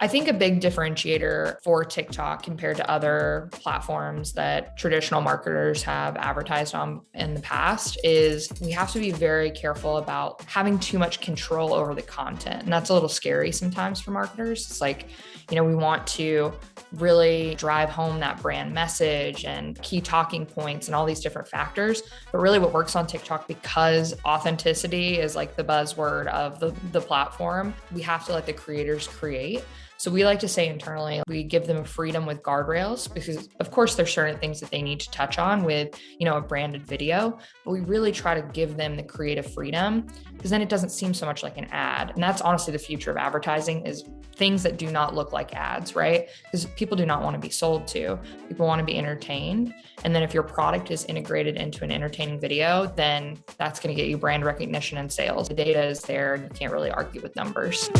I think a big differentiator for TikTok compared to other platforms that traditional marketers have advertised on in the past is we have to be very careful about having too much control over the content. And that's a little scary sometimes for marketers. It's like, you know, we want to really drive home that brand message and key talking points and all these different factors. But really what works on TikTok because authenticity is like the buzzword of the, the platform, we have to let the creators create. So we like to say internally, we give them freedom with guardrails because of course there's certain things that they need to touch on with, you know, a branded video, but we really try to give them the creative freedom because then it doesn't seem so much like an ad. And that's honestly the future of advertising is things that do not look like ads, right? Because people do not want to be sold to. People want to be entertained. And then if your product is integrated into an entertaining video, then that's going to get you brand recognition and sales. The data is there and you can't really argue with numbers.